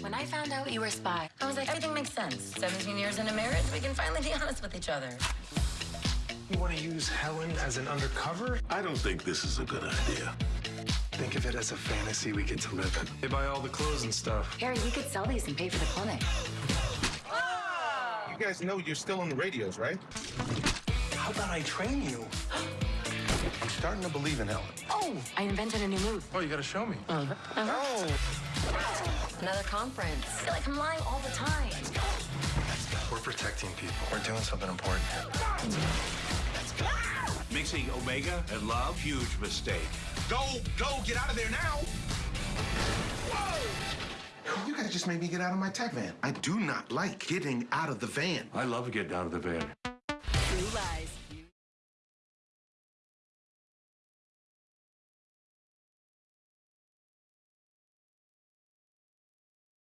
When I found out you were a spy, I was like, everything makes sense. 17 years into marriage, we can finally be honest with each other. You want to use Helen as an undercover? I don't think this is a good idea. Think of it as a fantasy we get to live in. They buy all the clothes and stuff. Harry, we could sell these and pay for the clinic. You guys know you're still on the radios, right? How about I train you? I'm starting to believe in Helen. Oh, I invented a new move. Oh, you gotta show me. Oh, Another conference. I feel like I'm lying all the time. We're protecting people. We're doing something important here. Mixing Omega and love, huge mistake. go, go, get out of there now. Whoa. You guys just made me get out of my tech van. I do not like getting out of the van. I love getting out of the van.